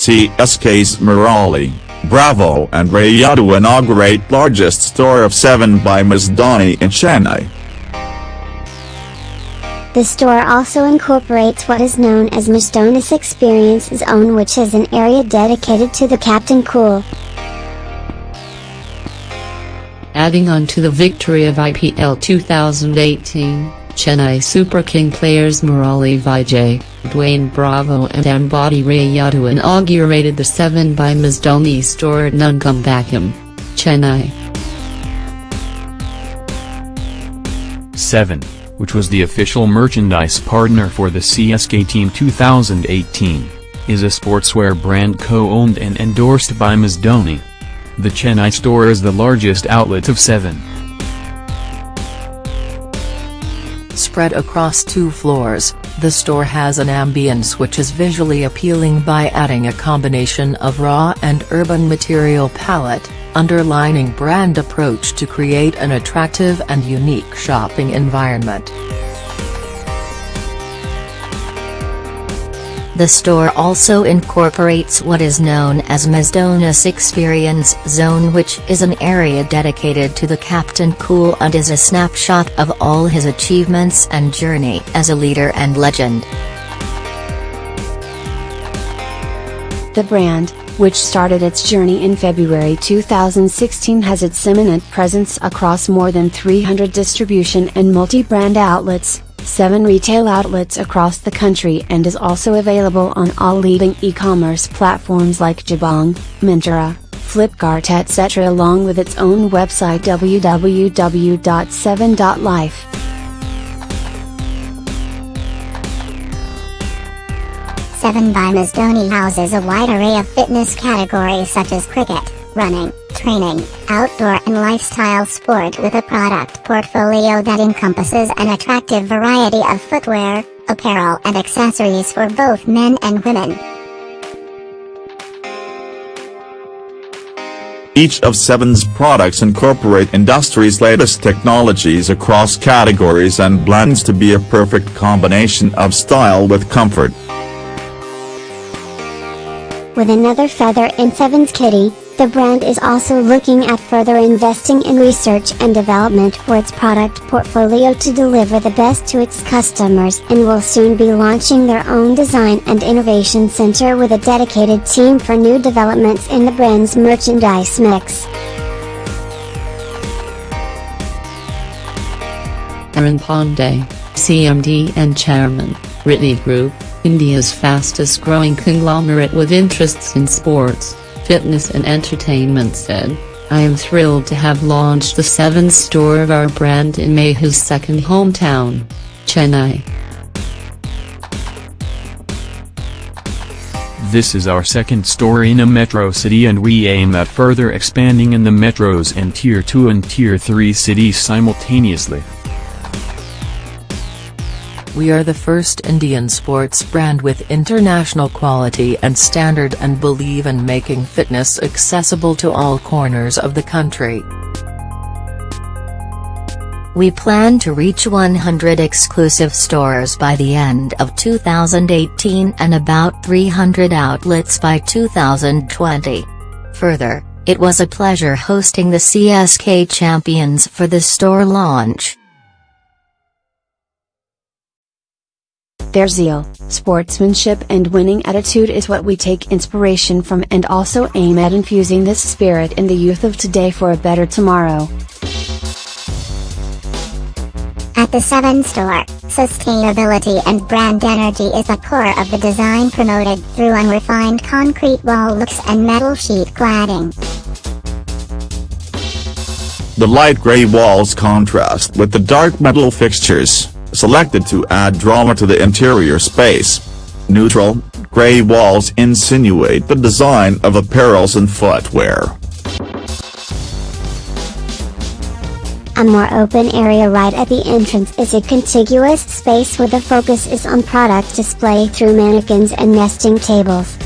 CSK's Murali, Bravo and Rayudu inaugurate largest store of 7 by MS Dhoni in Chennai. The store also incorporates what is known as MS Dhoni's Experience Zone which is an area dedicated to the Captain Cool. Adding on to the victory of IPL 2018, Chennai Super King players Murali Vijay, Dwayne Bravo and Ambati Rayudu inaugurated the 7 by MS Dhoni store at Nungambakkam, Chennai. 7, which was the official merchandise partner for the CSK Team 2018, is a sportswear brand co-owned and endorsed by MS Dhoni. The Chennai store is the largest outlet of 7. Spread across two floors, the store has an ambience which is visually appealing by adding a combination of raw and urban material palette, underlining brand approach to create an attractive and unique shopping environment. The store also incorporates what is known as MS Dhoni's Experience Zone which is an area dedicated to the Captain Cool and is a snapshot of all his achievements and journey as a leader and legend. The brand, which started its journey in February 2016 has its imminent presence across more than 300 distribution and multi-brand outlets, 7 retail outlets across the country and is also available on all leading e-commerce platforms like Jabong, Myntra, Flipkart etc. along with its own website www.7.life. Seven by MS Dhoni houses a wide array of fitness categories such as cricket, running, training, outdoor and lifestyle sport with a product portfolio that encompasses an attractive variety of footwear, apparel and accessories for both men and women. Each of Seven's products incorporate industry's latest technologies across categories and blends to be a perfect combination of style with comfort. With another feather in Seven's kitty, the brand is also looking at further investing in research and development for its product portfolio to deliver the best to its customers and will soon be launching their own design and innovation center with a dedicated team for new developments in the brand's merchandise mix. Arun Pandey, CMD and Chairman, Rhiti Group, India's fastest growing conglomerate with interests in sports, fitness and entertainment said, I am thrilled to have launched the seventh store of our brand in Mahi's second hometown, Chennai. This is our second store in a metro city and we aim at further expanding in the metros and tier 2 and tier 3 cities simultaneously. We are the first Indian sports brand with international quality and standard and believe in making fitness accessible to all corners of the country. We plan to reach 100 exclusive stores by the end of 2018 and about 300 outlets by 2020. Further, it was a pleasure hosting the CSK champions for the store launch. Their zeal, sportsmanship and winning attitude is what we take inspiration from and also aim at infusing this spirit in the youth of today for a better tomorrow. At the 7 store, sustainability and brand energy is the core of the design promoted through unrefined concrete wall looks and metal sheet cladding. The light gray walls contrast with the dark metal fixtures, selected to add drama to the interior space. Neutral, gray walls insinuate the design of apparels and footwear. A more open area right at the entrance is a contiguous space where the focus is on product display through mannequins and nesting tables.